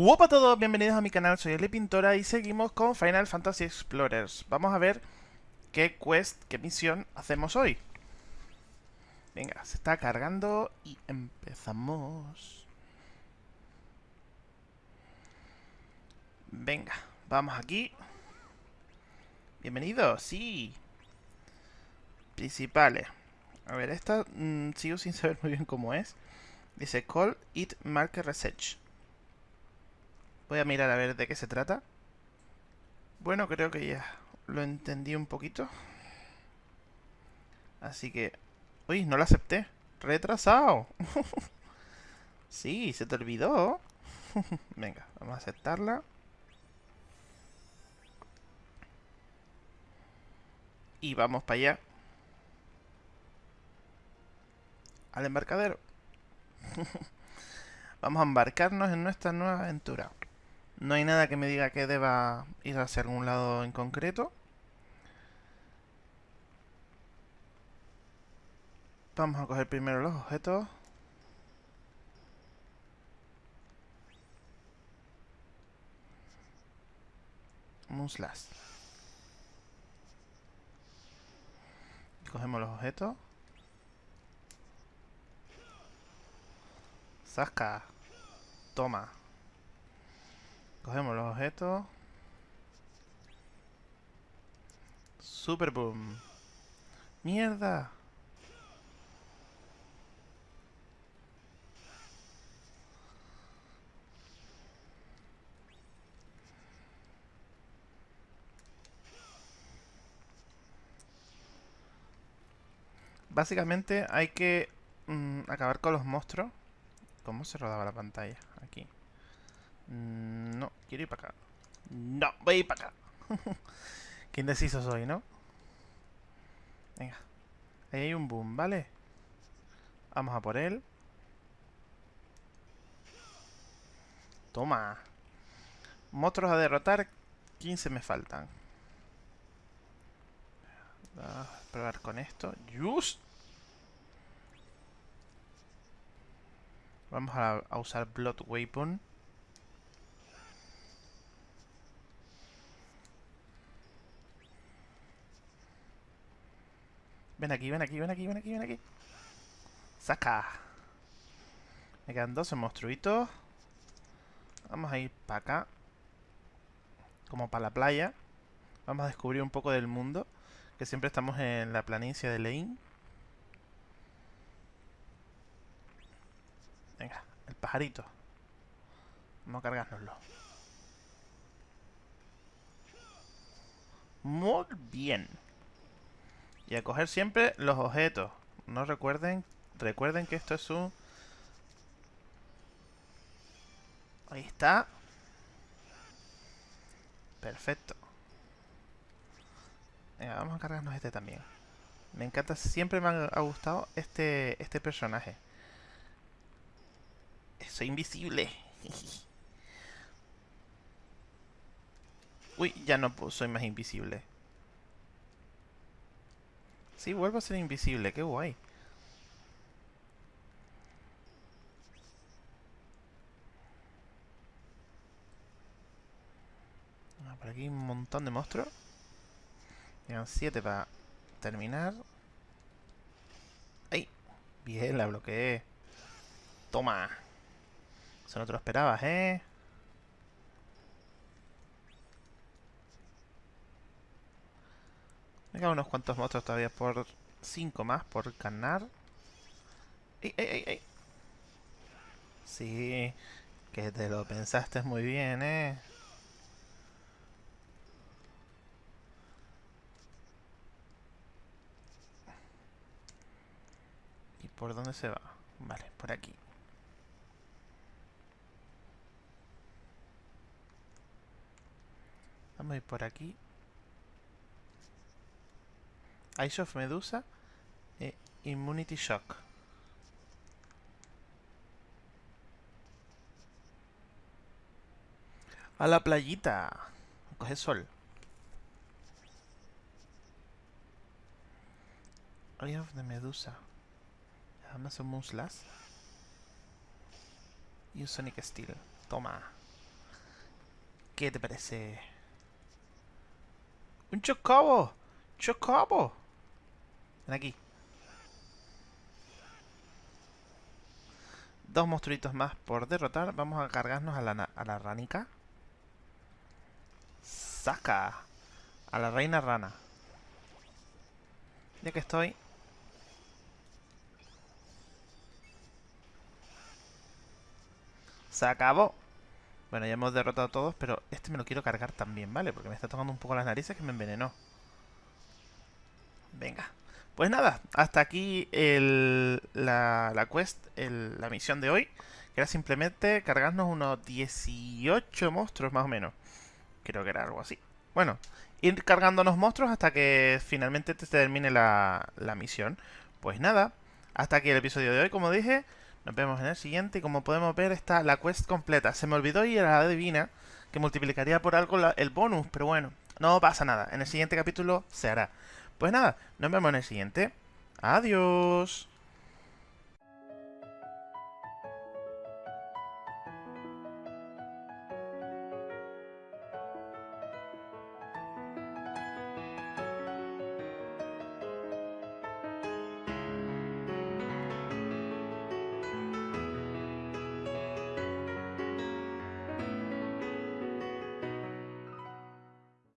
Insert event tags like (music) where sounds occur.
Hola a todos, bienvenidos a mi canal, soy Eli Pintora y seguimos con Final Fantasy Explorers. Vamos a ver qué quest, qué misión hacemos hoy. Venga, se está cargando y empezamos. Venga, vamos aquí. Bienvenidos, sí. Principales. A ver, esta mm, sigo sin saber muy bien cómo es. Dice Call It Market Research. Voy a mirar a ver de qué se trata. Bueno, creo que ya lo entendí un poquito. Así que... Uy, no lo acepté. Retrasado. (laughs) sí, se te olvidó. (laughs) Venga, vamos a aceptarla. Y vamos para allá. Al embarcadero. (laughs) vamos a embarcarnos en nuestra nueva aventura. No hay nada que me diga que deba ir hacia algún lado en concreto. Vamos a coger primero los objetos. Muslas. Cogemos los objetos. Zasca. Toma. Cogemos los objetos. Super boom. Mierda. Básicamente hay que mm, acabar con los monstruos. ¿Cómo se rodaba la pantalla? Aquí. Mm, no, quiero ir para acá. No, voy a ir para acá. (laughs) Qué indeciso soy, ¿no? Venga. Ahí hay un boom, ¿vale? Vamos a por él. Toma. Monstruos a derrotar. 15 me faltan. a probar con esto. ¡Just! Vamos a, a usar Blood Weapon. Ven aquí, ven aquí, ven aquí, ven aquí, ven aquí. ¡Saca! Me quedan 12 monstruitos. Vamos a ir para acá. Como para la playa. Vamos a descubrir un poco del mundo. Que siempre estamos en la planicie de Lane. Venga, el pajarito. Vamos a cargárnoslo. Muy bien. Y a coger siempre los objetos. No recuerden, recuerden que esto es un... Ahí está. Perfecto. Venga, vamos a cargarnos este también. Me encanta, siempre me ha gustado este, este personaje. Soy invisible. (laughs) Uy, ya no soy más invisible. Sí, vuelvo a ser invisible, qué guay. Ah, por aquí un montón de monstruos. Quedan 7 para terminar. ¡Ay! Bien, la bloqueé. Toma. Eso no te lo esperabas, ¿eh? Me unos cuantos monstruos todavía por 5 más por ganar. ¡Ey, ey, ey, ey! Sí, que te lo pensaste muy bien, ¿eh? ¿Y por dónde se va? Vale, por aquí. Vamos a ir por aquí. Ice of Medusa e Immunity Shock. A la playita. Coge sol. Eye of the Medusa. Amazon Muslas. Y un Sonic Steel. Toma. ¿Qué te parece? ¡Un chocobo! ¡Chocobo! Ven aquí. Dos monstruitos más por derrotar. Vamos a cargarnos a la, a ranica. ¡Saca! A la reina rana. Ya que estoy... Se acabó. Bueno, ya hemos derrotado a todos, pero este me lo quiero cargar también, ¿vale? Porque me está tocando un poco las narices que me envenenó. Venga. Pues nada, hasta aquí el, la, la quest, la misión de hoy. Que era simplemente cargarnos unos 18 monstruos más o menos. Creo que era algo así. Bueno, ir cargándonos monstruos hasta que finalmente te termine la, la misión. Pues nada, hasta aquí el episodio de hoy, como dije. Nos vemos en el siguiente y como podemos ver está la quest completa. Se me olvidó ir a la divina que multiplicaría por algo el bonus, pero bueno, no pasa nada. En el siguiente capítulo se hará. Pues nada, nos vemos en el siguiente. Adiós.